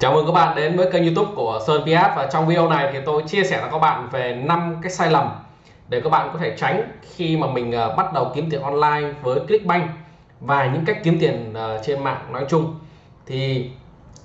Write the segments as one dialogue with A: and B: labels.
A: Chào mừng các bạn đến với kênh youtube của Sơn PS và trong video này thì tôi chia sẻ với các bạn về 5 cái sai lầm để các bạn có thể tránh khi mà mình ờ, bắt đầu kiếm tiền online với Clickbank và những cách kiếm tiền ờ, trên mạng nói chung. Thì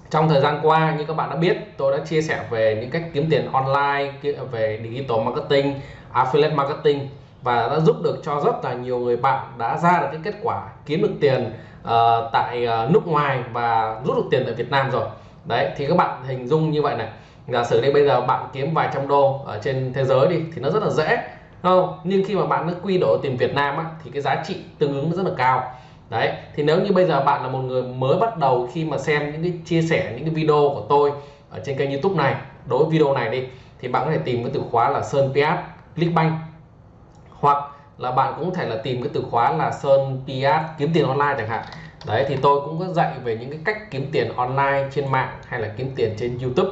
A: trong thời gian qua như các bạn đã biết tôi đã chia sẻ về những cách kiếm tiền online về digital marketing affiliate marketing và đã giúp được cho rất là nhiều người bạn đã ra được cái kết quả kiếm được tiền uh, tại uh, nước ngoài và rút được tiền tại Việt Nam rồi đấy thì các bạn hình dung như vậy này. Giả sử đây bây giờ bạn kiếm vài trăm đô ở trên thế giới đi thì nó rất là dễ không? Nhưng khi mà bạn nó quy đổi tiền Việt Nam á, thì cái giá trị tương ứng nó rất là cao. Đấy thì nếu như bây giờ bạn là một người mới bắt đầu khi mà xem những cái chia sẻ những cái video của tôi ở trên kênh YouTube này đối với video này đi thì bạn có thể tìm cái từ khóa là Sơn Piat Clickbank hoặc là bạn cũng có thể là tìm cái từ khóa là Sơn Piat kiếm tiền online chẳng hạn đấy thì tôi cũng có dạy về những cái cách kiếm tiền online trên mạng hay là kiếm tiền trên YouTube.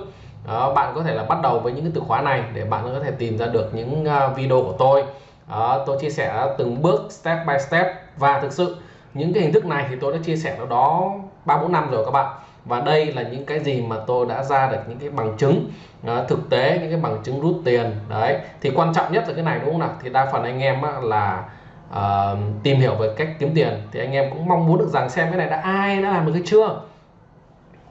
A: Đó, bạn có thể là bắt đầu với những cái từ khóa này để bạn có thể tìm ra được những ờ, video của tôi. Đó, tôi chia sẻ từng bước step by step. Và thực sự những cái hình thức này thì tôi đã chia sẻ nó đó ba bốn năm rồi các bạn. Và đây là những cái gì mà tôi đã ra được những cái bằng chứng uh, thực tế những cái bằng chứng rút tiền. Đấy thì quan trọng nhất là cái này đúng không nào? Thì đa phần anh em á, là uh, tìm hiểu về cách kiếm tiền thì anh em cũng mong muốn được rằng xem cái này đã ai đã làm được cái chưa.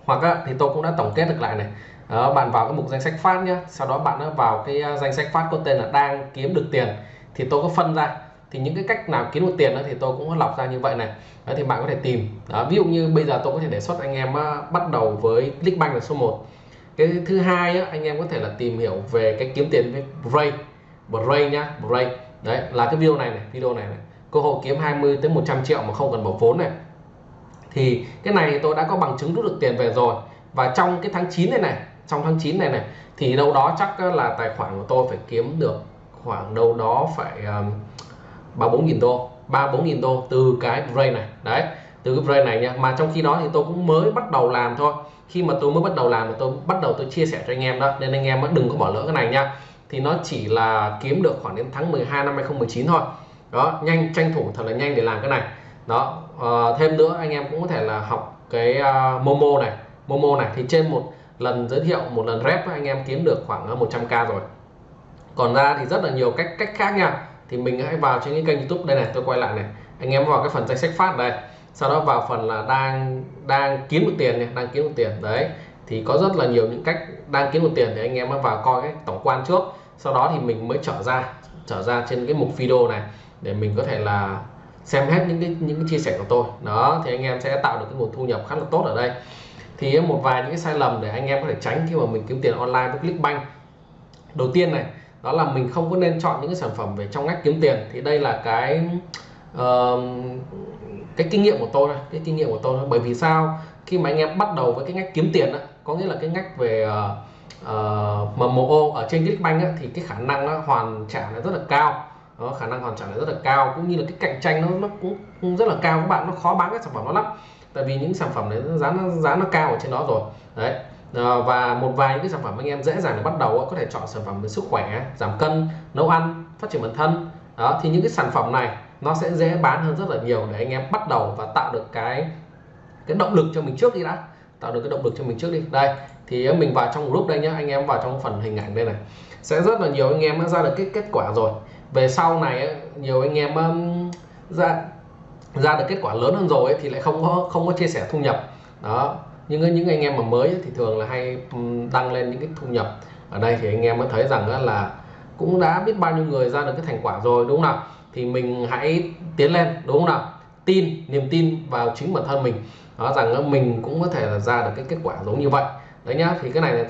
A: Hoặc á, thì tôi cũng đã tổng kết được lại này. Đó, bạn vào cái mục danh sách phát nhé sau đó bạn vào cái à, danh sách phát có tên là đang kiếm được tiền thì tôi có phân ra. Thì những cái cách nào kiếm được tiền đó thì tôi cũng có lọc ra như vậy này. Đó, thì bạn có thể tìm. Đó, ví dụ như bây giờ tôi có thể đề xuất anh em bắt đầu với Clickbank là số 1 cái thứ hai á, anh em có thể là tìm hiểu về cái kiếm tiền với Bray. Ray nhá ray đấy, là cái video này này, video này này. Cơ hội kiếm 20 tới 100 triệu mà không cần bỏ vốn này. Thì cái này tôi đã có bằng chứng rút được tiền về rồi. Và trong cái tháng 9 này này, trong tháng 9 này này, thì đâu đó chắc là tài khoản của tôi phải kiếm được khoảng đâu đó phải ba bốn nghìn đô, ba bốn nghìn đô từ cái brain này. Đấy, từ cái brain này nha. Mà trong khi đó thì tôi cũng mới bắt đầu làm thôi. Khi mà tôi mới bắt đầu làm thì tôi bắt đầu tôi chia sẻ cho anh em đó. Nên anh em đừng có bỏ lỡ cái này nha thì nó chỉ là kiếm được khoảng đến tháng 12 năm 2019 thôi. Đó nhanh tranh thủ thật là nhanh để làm cái này. Đó uh, thêm nữa anh em cũng có thể là học cái uh, Momo này. Momo này thì trên một lần giới thiệu một lần rep anh em kiếm được khoảng ờ, 100k rồi. Còn ra thì rất là nhiều cách cách khác nha. Thì mình hãy vào trên cái kênh youtube đây này tôi quay lại này. Anh em vào cái phần danh sách phát đây. Sau đó vào phần là đang đang kiếm được tiền này đang kiếm được tiền. Đấy thì có rất là nhiều những cách đang kiếm được tiền thì anh em vào coi cái tổng quan trước sau đó thì mình mới trở ra trở ra trên cái mục video này để mình có thể là xem hết những cái những cái chia sẻ của tôi. Đó thì anh em sẽ tạo được cái nguồn thu nhập khá là tốt ở đây. Thì một vài những cái sai lầm để anh em có thể tránh khi mà mình kiếm tiền online với Clickbank. Đầu tiên này đó là mình không có nên chọn những cái sản phẩm về trong ngách kiếm tiền. Thì đây là cái uh, cái kinh nghiệm của tôi cái kinh nghiệm của tôi bởi vì sao? Khi mà anh em bắt đầu với cái ngách kiếm tiền đó, có nghĩa là cái ngách về uh, Ờ, uh, MMO ở trên Clickbank thì cái khả năng nó hoàn trả nó rất là cao. Đó, khả năng hoàn trả nó rất là cao cũng như là cái cạnh tranh nó nó cũng, cũng rất là cao. Các bạn nó khó bán các sản phẩm nó lắm. Tại vì những sản phẩm đấy giá nó giá nó cao ở trên đó rồi. Đấy. À, và một vài những cái sản phẩm anh em dễ dàng để bắt đầu có thể chọn sản phẩm về sức khỏe giảm cân nấu ăn phát triển bản thân. Đó thì những cái sản phẩm này nó sẽ dễ bán hơn rất là nhiều để anh em bắt đầu và tạo được cái cái động lực cho mình trước đi đã tạo được cái động lực cho mình trước đi. Đây, thì ờ, mình vào trong group đây nhá, anh em vào trong phần hình ảnh đây này. Sẽ rất là nhiều anh em đã ra được cái kết quả rồi. Về sau này ờ, nhiều anh em ra ra được kết quả lớn hơn rồi thì lại không có không có chia sẻ thu nhập. Đó nhưng những anh em mà mới thì thường là hay đăng lên những cái thu nhập. Ở đây thì anh em mới thấy rằng là cũng đã biết bao nhiêu người ra được cái thành quả rồi, đúng không nào? Thì mình hãy tiến lên, đúng không nào? Tin, niềm tin vào chính bản thân mình đó rằng mình cũng có thể là ra được cái kết quả giống như vậy. Đấy nhá, thì cái này là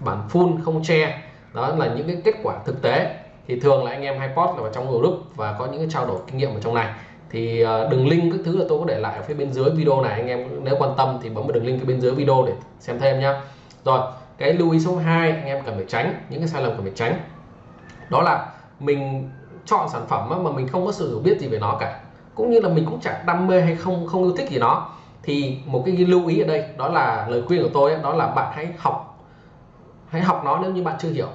A: bản full, không che. Đó là những cái kết quả thực tế. Thì thường là anh em hay post là vào trong group và có những cái trao đổi kinh nghiệm ở trong này. Thì ờ, đường link các thứ là tôi có để lại ở phía bên dưới video này. Anh em nếu quan tâm thì bấm vào đường link phía bên dưới video để xem thêm nhá. Rồi, cái lưu ý số 2 anh em cần phải tránh, những cái sai lầm cần phải tránh. Đó là mình chọn sản phẩm mà mình không có sự hiểu biết gì về nó cả. Cũng như là mình cũng chẳng đam mê hay không không yêu thích gì nó thì một cái lưu ý ở đây, đó là lời khuyên của tôi đó là bạn hãy học. Hãy học nó nếu như bạn chưa hiểu.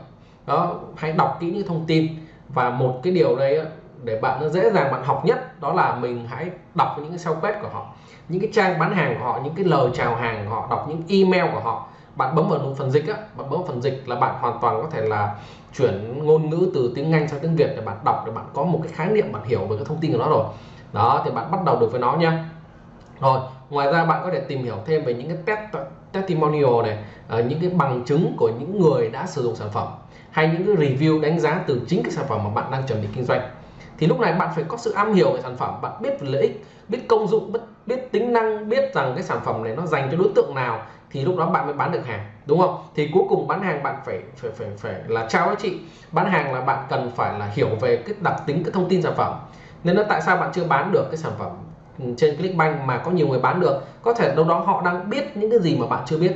A: Đó, hãy đọc kỹ những thông tin. Và một cái điều đây để bạn nó dễ dàng bạn học nhất, đó là mình hãy đọc những cái sao quét của họ. Những cái trang bán hàng của họ, những cái lời chào hàng của họ, đọc những email của họ. Bạn bấm vào phần dịch á, bạn bấm vào phần dịch là bạn hoàn toàn có thể là chuyển ngôn ngữ từ tiếng Anh sang tiếng Việt để bạn đọc, để bạn có một cái khái niệm bạn hiểu về cái thông tin của nó rồi. Đó, thì bạn bắt đầu được với nó nha. Rồi ngoài ra bạn có thể tìm hiểu thêm về những cái test testimonial này ờ, những cái bằng chứng của những người đã sử dụng sản phẩm hay những cái review đánh giá từ chính cái sản phẩm mà bạn đang chuẩn bị kinh doanh. Thì lúc này bạn phải có sự am hiểu về sản phẩm bạn biết về lợi ích biết công dụng biết, biết tính năng biết rằng cái sản phẩm này nó dành cho đối tượng nào thì lúc đó bạn mới bán được hàng đúng không? Thì cuối cùng bán hàng bạn phải phải phải phải là trao giá trị bán hàng là bạn cần phải là hiểu về cái đặc tính cái thông tin sản phẩm. Nên là tại sao bạn chưa bán được cái sản phẩm Ừ, trên Clickbank mà có nhiều người bán được có thể đâu đó họ đang biết những cái gì mà bạn chưa biết.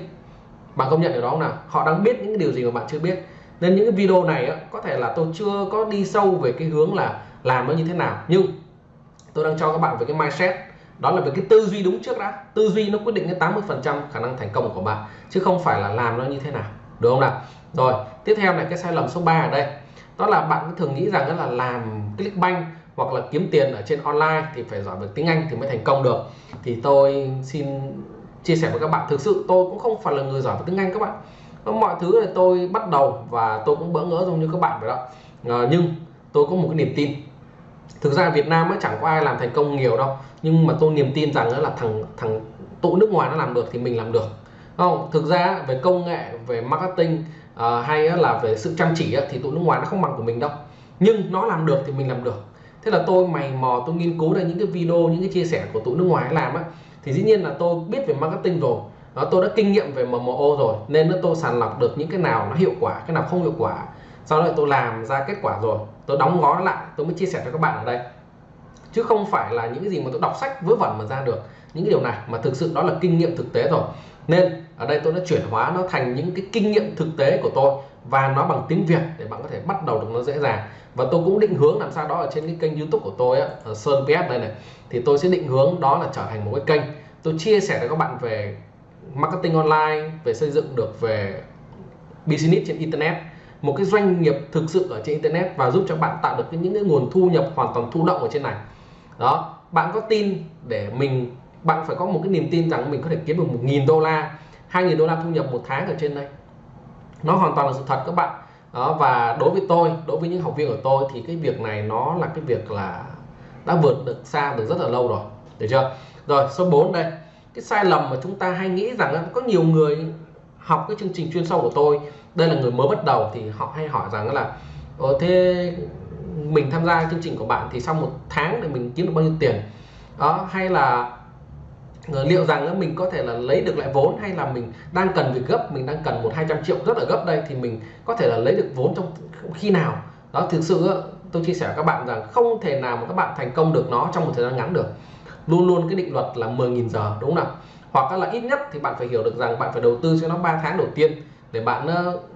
A: Bạn công nhận điều đó không nào? Họ đang biết những cái điều gì mà bạn chưa biết. Nên những cái video này á, có thể là tôi chưa có đi sâu về cái hướng là làm nó như thế nào. Nhưng tôi đang cho các bạn về cái mindset. Đó là về cái tư duy đúng trước đã. Tư duy nó quyết định đến 80 phần trăm khả năng thành công của bạn chứ không phải là làm nó như thế nào. Đúng không nào? Rồi tiếp theo này cái sai lầm số 3 ở đây. Đó là bạn thường nghĩ rằng đó là làm Clickbank hoặc là kiếm tiền ở trên online thì phải giỏi về tiếng Anh thì mới thành công được. Thì tôi xin chia sẻ với các bạn thực sự tôi cũng không phải là người giỏi về tiếng Anh các bạn. Mọi thứ là tôi bắt đầu và tôi cũng bỡ ngỡ giống như các bạn vậy đó. À, nhưng tôi có một cái niềm tin. Thực ra Việt Nam ấy chẳng có ai làm thành công nhiều đâu nhưng mà tôi niềm tin rằng là thằng thằng tụ nước ngoài nó làm được thì mình làm được. Không? Thực ra về công nghệ về marketing uh, hay là về sự chăm chỉ thì tụ nước ngoài nó không bằng của mình đâu. Nhưng nó làm được thì mình làm được thế là tôi mày mò tôi nghiên cứu ra những cái video những cái chia sẻ của tụi nước ngoài làm á thì dĩ nhiên là tôi biết về marketing rồi. Đó, tôi đã kinh nghiệm về MMO rồi nên nó tôi sàng lọc được những cái nào nó hiệu quả cái nào không hiệu quả. Sau đó tôi làm ra kết quả rồi tôi đóng gói lại tôi mới chia sẻ cho các bạn ở đây. Chứ không phải là những cái gì mà tôi đọc sách vớ vẩn mà ra được những cái điều này mà thực sự đó là kinh nghiệm thực tế rồi. Nên ở đây tôi đã chuyển hóa nó thành những cái kinh nghiệm thực tế của tôi và nó bằng tiếng Việt để bạn có thể bắt đầu được nó dễ dàng. Và tôi cũng định hướng làm sao đó ở trên cái kênh YouTube của tôi á, ở Sơn PS đây này thì tôi sẽ định hướng đó là trở thành một cái kênh. Tôi chia sẻ với các bạn về marketing online về xây dựng được về business trên internet. Một cái doanh nghiệp thực sự ở trên internet và giúp cho bạn tạo được những cái nguồn thu nhập hoàn toàn thụ động ở trên này. Đó bạn có tin để mình bạn phải có một cái niềm tin rằng mình có thể kiếm được một nghìn đô la hai nghìn đô la thu nhập một tháng ở trên đây nó hoàn toàn là sự thật các bạn. Đó và đối với tôi đối với những học viên của tôi thì cái việc này nó là cái việc là đã vượt được xa được rất là lâu rồi. Được chưa? Rồi số 4 đây. Cái sai lầm mà chúng ta hay nghĩ rằng có nhiều người học cái chương trình chuyên sâu của tôi đây là người mới bắt đầu thì họ hay hỏi rằng là Ồ, thế mình tham gia chương trình của bạn thì sau một tháng thì mình kiếm được bao nhiêu tiền? Đó hay là Ờ, liệu rằng mình có thể là lấy được lại vốn hay là mình đang cần việc gấp, mình đang cần một hai trăm triệu rất là gấp đây thì mình có thể là lấy được vốn trong khi nào? Đó, thực sự tôi chia sẻ với các bạn rằng không thể nào mà các bạn thành công được nó trong một thời gian ngắn được. Luôn luôn cái định luật là 10.000 giờ, đúng không nào? Hoặc là ít nhất thì bạn phải hiểu được rằng bạn phải đầu tư cho nó 3 tháng đầu tiên để bạn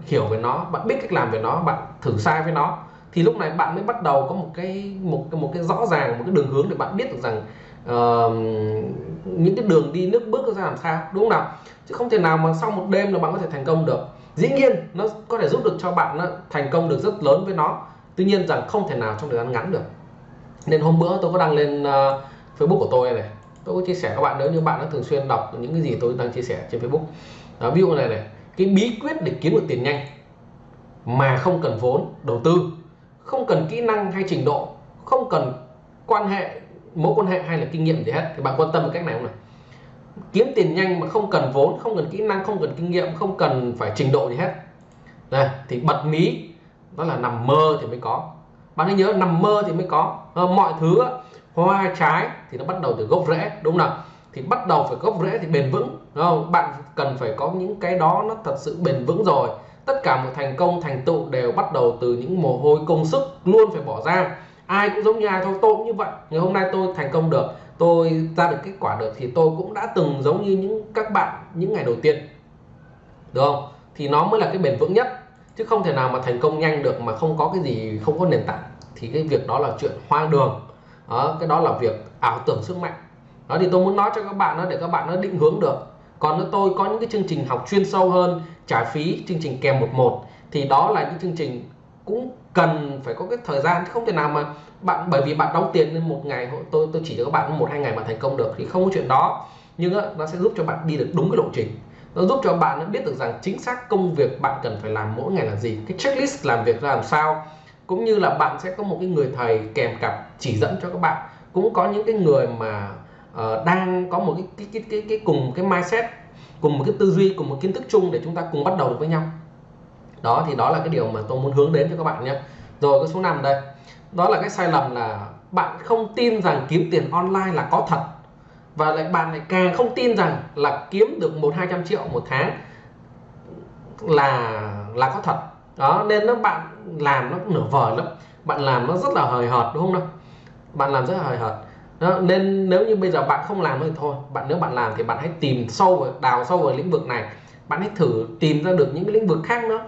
A: hiểu về nó, bạn biết cách làm về nó, bạn thử sai với nó. Thì lúc này bạn mới bắt đầu có một cái, một một cái rõ ràng, một cái đường hướng để bạn biết được rằng uh, những cái đường đi nước bước ra làm sao đúng không nào? Chứ không thể nào mà sau một đêm là bạn có thể thành công được. Dĩ nhiên nó có thể giúp được cho bạn nó thành công được rất lớn với nó. Tuy nhiên rằng không thể nào trong thời gian ngắn được. Nên hôm bữa tôi có đăng lên uh, Facebook của tôi này. Tôi có chia sẻ các bạn nếu như bạn đã thường xuyên đọc những cái gì tôi đang chia sẻ trên Facebook. Đó, ví dụ này này cái bí quyết để kiếm được tiền nhanh mà không cần vốn đầu tư không cần kỹ năng hay trình độ không cần quan hệ mối quan hệ hay là kinh nghiệm gì hết, thì bạn quan tâm cách này không nào? Kiếm tiền nhanh mà không cần vốn, không cần kỹ năng, không cần kinh nghiệm, không cần phải trình độ gì hết. Đây, thì bật mí, đó là nằm mơ thì mới có. Bạn hãy nhớ nằm mơ thì mới có. Ờ, mọi thứ hoa, trái thì nó bắt đầu từ gốc rễ, đúng không nào? Thì bắt đầu phải gốc rễ thì bền vững, đúng không? Bạn cần phải có những cái đó nó thật sự bền vững rồi. Tất cả một thành công, thành tựu đều bắt đầu từ những mồ hôi công sức luôn phải bỏ ra ai cũng giống như ai thôi tôi cũng như vậy. Ngày hôm nay tôi thành công được tôi ra được kết quả được thì tôi cũng đã từng giống như những các bạn những ngày đầu tiên. Được không? Thì nó mới là cái bền vững nhất. Chứ không thể nào mà thành công nhanh được mà không có cái gì không có nền tảng. Thì cái việc đó là chuyện hoang đường. Đó, cái đó là việc ảo tưởng sức mạnh. Đó thì tôi muốn nói cho các bạn đó để các bạn nó định hướng được. Còn nếu tôi có những cái chương trình học chuyên sâu hơn trả phí chương trình kèm một một. Thì đó là những chương trình cũng cần phải có cái thời gian không thể nào mà bạn bởi vì bạn đóng tiền lên một ngày tôi tôi chỉ cho các bạn một hai ngày mà thành công được thì không có chuyện đó. Nhưng nó sẽ giúp cho bạn đi được đúng cái lộ trình. Nó giúp cho bạn biết được rằng chính xác công việc bạn cần phải làm mỗi ngày là gì cái checklist làm việc ra làm sao. Cũng như là bạn sẽ có một cái người thầy kèm cặp chỉ dẫn cho các bạn. Cũng có những cái người mà uh, đang có một cái cái, cái cái cái cùng cái mindset cùng một cái tư duy cùng một kiến thức chung để chúng ta cùng bắt đầu được với nhau đó thì đó là cái điều mà tôi muốn hướng đến cho các bạn nhé. Rồi cái số 5 đây. Đó là cái sai lầm là bạn không tin rằng kiếm tiền online là có thật. Và lại bạn lại càng không tin rằng là kiếm được một hai trăm triệu một tháng là là có thật. Đó nên nó bạn làm nó nửa vời lắm. Bạn làm nó rất là hời hợt đúng không nào? Bạn làm rất là hời hợt. Đó, nên nếu như bây giờ bạn không làm thì thôi. Bạn nếu bạn làm thì bạn hãy tìm sâu vào đào sâu vào lĩnh vực này. Bạn hãy thử tìm ra được những cái lĩnh vực khác nữa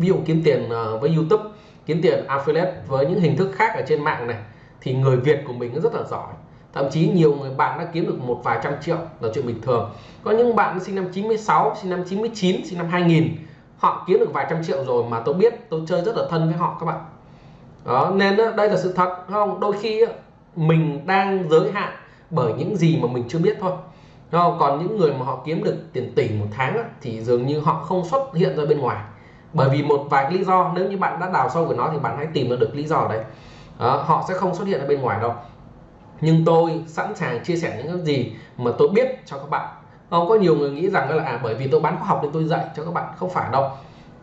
A: ví dụ kiếm tiền ờ, với YouTube, kiếm tiền affiliate với những hình thức khác ở trên mạng này, thì người Việt của mình rất là giỏi. Thậm chí nhiều người bạn đã kiếm được một vài trăm triệu là chuyện bình thường. Có những bạn sinh năm 96 sinh năm 99 sinh năm 2000 họ kiếm được vài trăm triệu rồi mà tôi biết tôi chơi rất là thân với họ các bạn. Đó, nên đây là sự thật không? Đôi khi mình đang giới hạn bởi những gì mà mình chưa biết thôi. Không? còn những người mà họ kiếm được tiền tỷ một tháng thì dường như họ không xuất hiện ra bên ngoài bởi vì một vài lý do nếu như bạn đã đào sâu về nó thì bạn hãy tìm ra được lý do đấy. Đó, họ sẽ không xuất hiện ở bên ngoài đâu. Nhưng tôi sẵn sàng chia sẻ những cái gì mà tôi biết cho các bạn. Không có nhiều người nghĩ rằng là à bởi vì tôi bán khóa học nên tôi dạy cho các bạn. Không phải đâu.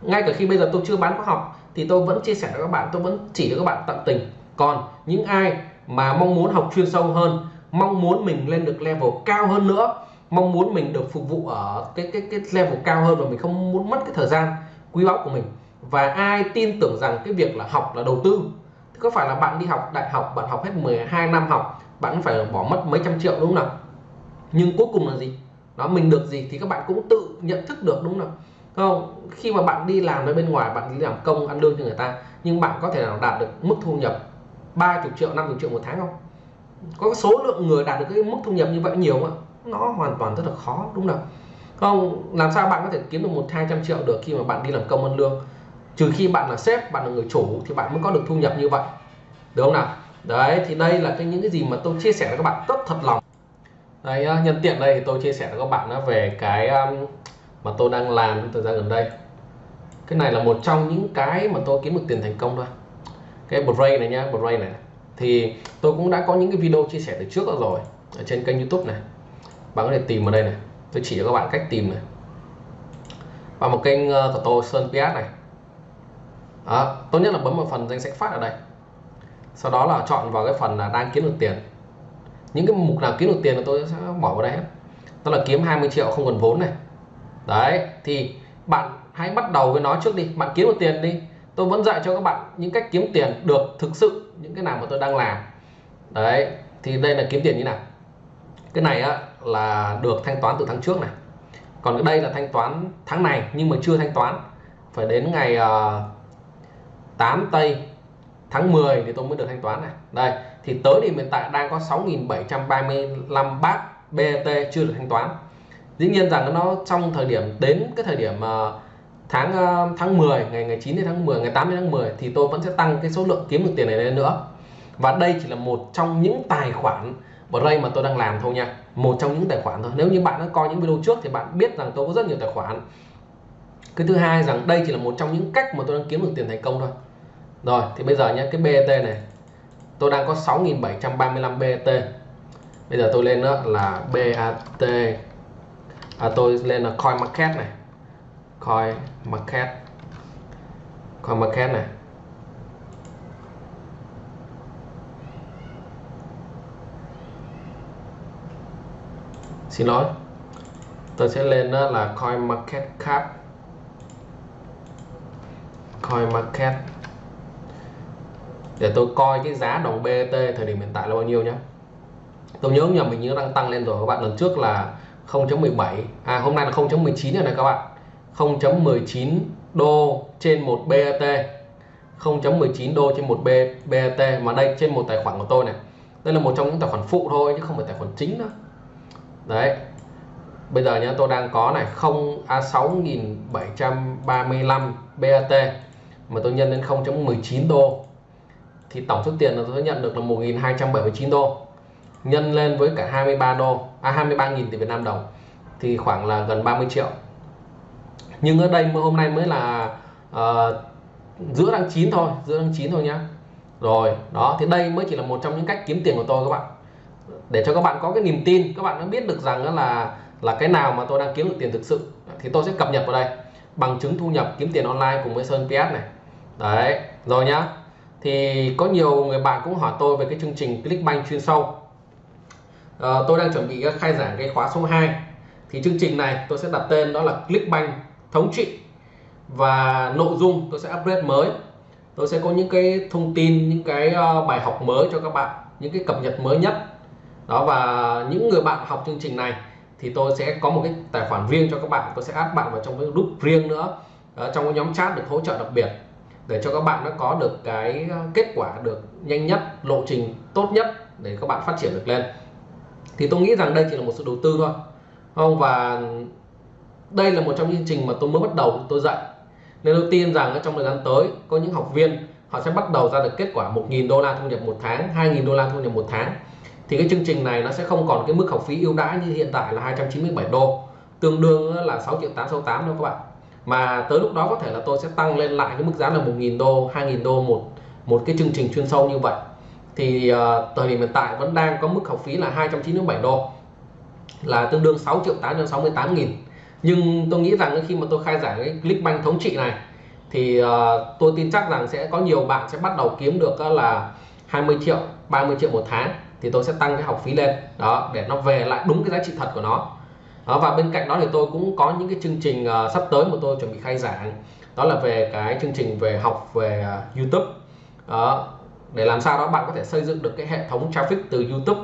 A: Ngay cả khi bây giờ tôi chưa bán khóa học thì tôi vẫn chia sẻ cho các bạn tôi vẫn chỉ cho các bạn tận tình. Còn những ai mà mong muốn học chuyên sâu hơn mong muốn mình lên được level cao hơn nữa mong muốn mình được phục vụ ở cái cái cái level cao hơn và mình không muốn mất cái thời gian quý báu của mình. Và ai tin tưởng rằng cái việc là học là đầu tư? Thì có phải là bạn đi học đại học, bạn học hết 12 năm học, bạn phải bỏ mất mấy trăm triệu đúng không nào? Nhưng cuối cùng là gì? Đó, mình được gì thì các bạn cũng tự nhận thức được đúng không không? Khi mà bạn đi làm ở bên ngoài, bạn đi làm công, ăn lương cho người ta, nhưng bạn có thể nào đạt được mức thu nhập 30 triệu 50 triệu một tháng không? Có số lượng người đạt được cái mức thu nhập như vậy nhiều không nó hoàn toàn rất là khó, đúng không nào? Không, làm sao bạn có thể kiếm được một hai trăm triệu được khi mà bạn đi làm công ăn lương? Trừ khi bạn là sếp, bạn là người chủ thì bạn mới có được thu nhập như vậy. Được không nào? Đấy, thì đây là cái những cái gì mà tôi chia sẻ với các bạn rất thật lòng. Đây à, nhân tiện đây thì tôi chia sẻ với các bạn về cái um, mà tôi đang làm trong thời gian gần đây. Cái này là một trong những cái mà tôi kiếm được tiền thành công thôi. Cái Bray này nhá Bray này. Thì tôi cũng đã có những cái video chia sẻ từ trước rồi, ở trên kênh YouTube này. Bạn có thể tìm ở đây này tôi chỉ cho các bạn cách tìm này. Và một kênh ờ, của tôi Sơn PS này. Đó, tốt nhất là bấm vào phần danh sách phát ở đây. Sau đó là chọn vào cái phần là đang kiếm được tiền. Những cái mục nào kiếm được tiền là tôi sẽ bỏ vào đây hết. Đó là kiếm 20 triệu không cần vốn này. Đấy thì bạn hãy bắt đầu với nó trước đi. Bạn kiếm được tiền đi. Tôi vẫn dạy cho các bạn những cách kiếm tiền được thực sự những cái nào mà tôi đang làm. Đấy thì đây là kiếm tiền như nào. Cái này á là được thanh toán từ tháng trước này. Còn cái đây là thanh toán tháng này nhưng mà chưa thanh toán. Phải đến ngày ờ, uh, 8 tây tháng 10 thì tôi mới được thanh toán này. Đây thì tới thì hiện tại đang có 6.735 bát BT chưa được thanh toán. Dĩ nhiên rằng nó trong thời điểm đến cái thời điểm uh, tháng uh, tháng 10 ngày ngày 9 đến tháng 10 ngày 8 đến tháng 10 thì tôi vẫn sẽ tăng cái số lượng kiếm được tiền này lên nữa. Và đây chỉ là một trong những tài khoản Brain mà tôi đang làm thôi nha. Một trong những tài khoản thôi. Nếu như bạn đã coi những video trước thì bạn biết rằng tôi có rất nhiều tài khoản. Cái thứ hai rằng đây chỉ là một trong những cách mà tôi đang kiếm được tiền thành công thôi. Rồi thì bây giờ nhé cái BET này. Tôi đang có 6.735 BT bây giờ tôi lên đó là BAT à, tôi lên là coin market này. Coin market. Coin market này. Xin lỗi. Tôi sẽ lên đó là coin market cap. Coin market. Để tôi coi cái giá đồng BT thời điểm hiện tại là bao nhiêu nhé tôi nhớ nhầm mình như đang tăng lên rồi các bạn. Lần trước là 0.17 à hôm nay là 0.19 rồi này các bạn. 0.19 đô trên một BAT 0.19 đô trên một BAT mà đây trên một tài khoản của tôi này. Đây là một trong những tài khoản phụ thôi, chứ không phải tài khoản chính nữa đấy. Bây giờ nhá tôi đang có này 0 à, a 6735 BAT mà tôi nhân lên 0.19 đô. Thì tổng số tiền là tôi nhận được là 1279 đô. Nhân lên với cả 23 đô à 23.000 tỷ Việt Nam đồng thì khoảng là gần 30 triệu. Nhưng ở đây hôm nay mới là uh, giữa tháng 9 thôi giữa tháng 9 thôi nhá. Rồi đó thì đây mới chỉ là một trong những cách kiếm tiền của tôi các bạn để cho các bạn có cái niềm tin các bạn đã biết được rằng là là cái nào mà tôi đang kiếm được tiền thực sự. Thì tôi sẽ cập nhật vào đây. Bằng chứng thu nhập kiếm tiền online cùng với Sơn PS này. Đấy rồi nhá. Thì có nhiều người bạn cũng hỏi tôi về cái chương trình Clickbank chuyên sâu. À, tôi đang chuẩn bị khai giảng cái khóa số 2 thì chương trình này tôi sẽ đặt tên đó là Clickbank thống trị. Và nội dung tôi sẽ upgrade mới. Tôi sẽ có những cái thông tin những cái ờ, bài học mới cho các bạn những cái cập nhật mới nhất đó, và những người bạn học chương trình này thì tôi sẽ có một cái tài khoản riêng cho các bạn. Tôi sẽ add bạn vào trong cái group riêng nữa. Ở trong cái nhóm chat được hỗ trợ đặc biệt để cho các bạn nó có được cái ờ, kết quả được nhanh nhất, lộ trình tốt nhất để các bạn phát triển được lên. Thì tôi nghĩ rằng đây chỉ là một sự đầu tư thôi không? Và đây là một trong những chương trình mà tôi mới bắt đầu, tôi dạy. Nên tôi tin rằng trong thời gian tới, có những học viên, họ sẽ bắt đầu ra được kết quả 1.000 đô la thu nhập một tháng 2.000 đô la thu nhập một tháng thì cái chương trình này nó sẽ không còn cái mức học phí ưu đãi như hiện tại là 297 đô. Tương đương là 6 triệu 868 đâu các bạn. Mà tới lúc đó có thể là tôi sẽ tăng lên lại cái mức giá là 1.000 đô 2.000 đô một một cái chương trình chuyên sâu như vậy. Thì uh, thời điểm hiện tại vẫn đang có mức học phí là 297 đô là tương đương 6 triệu 868 nghìn. Nhưng tôi nghĩ rằng khi mà tôi khai giảng cái Clickbank thống trị này thì uh, tôi tin chắc rằng sẽ có nhiều bạn sẽ bắt đầu kiếm được uh, là 20 triệu 30 triệu một tháng thì tôi sẽ tăng cái học phí lên. Đó để nó về lại đúng cái giá trị thật của nó. Đó, và bên cạnh đó thì tôi cũng có những cái chương trình uh, sắp tới mà tôi chuẩn bị khai giảng. Đó là về cái chương trình về học về uh, YouTube. Đó, để làm sao đó bạn có thể xây dựng được cái hệ thống traffic từ YouTube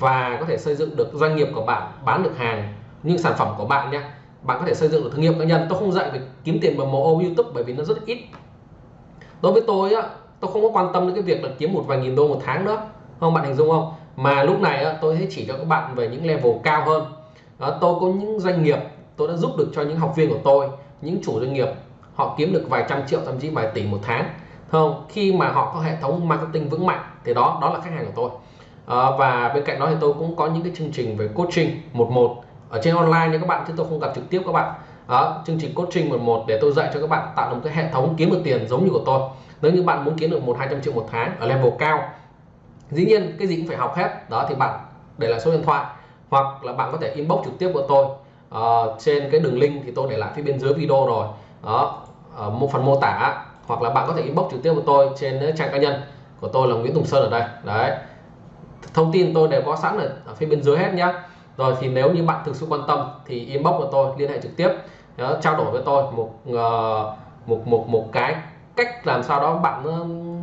A: và có thể xây dựng được doanh nghiệp của bạn bán được hàng những sản phẩm của bạn nhé bạn có thể xây dựng được thương hiệu cá nhân. Tôi không dạy về kiếm tiền bằng MO YouTube bởi vì nó rất ít. Đối với tôi á tôi không có quan tâm đến cái việc là kiếm một vài nghìn đô một tháng nữa không bạn hình dung không? Mà lúc này á, tôi sẽ chỉ cho các bạn về những level cao hơn. Đó, tôi có những doanh nghiệp tôi đã giúp được cho những học viên của tôi những chủ doanh nghiệp. Họ kiếm được vài trăm triệu thậm chí vài tỷ một tháng. Không? Khi mà họ có hệ thống marketing vững mạnh thì đó đó là khách hàng của tôi. À, và bên cạnh đó thì tôi cũng có những cái chương trình về coaching một một. Ở trên online nha các bạn chứ tôi không gặp trực tiếp các bạn. Đó chương trình coaching một một để tôi dạy cho các bạn tạo một cái hệ thống kiếm được tiền giống như của tôi. Nếu như bạn muốn kiếm được một hai trăm triệu một tháng ở level cao dĩ nhiên cái gì cũng phải học hết. Đó thì bạn để lại số điện thoại hoặc là bạn có thể inbox trực tiếp của tôi. Uh, trên cái đường link thì tôi để lại phía bên dưới video rồi. Đó ở một phần mô tả hoặc là bạn có thể inbox trực tiếp của tôi trên trang cá nhân của tôi là Nguyễn Tùng Sơn ở đây. Đấy. Thông tin tôi đều có sẵn ở, ở phía bên dưới hết nhá. Rồi thì nếu như bạn thực sự quan tâm thì inbox của tôi liên hệ trực tiếp đó, trao đổi với tôi một uh, một một một cái cách làm sao đó bạn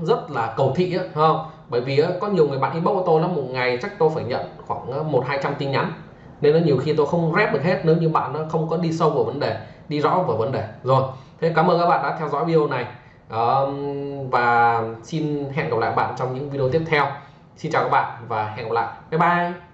A: rất là cầu thị ấy, không? Bởi vì có nhiều người bạn inbox của tôi lắm, một ngày chắc tôi phải nhận khoảng một, hai trăm tin nhắn. Nên nó nhiều khi tôi không rep được hết, nếu như bạn nó không có đi sâu vào vấn đề, đi rõ vào vấn đề. Rồi, thế cảm ơn các bạn đã theo dõi video này. Và xin hẹn gặp lại bạn trong những video tiếp theo. Xin chào các bạn và hẹn gặp lại. Bye bye.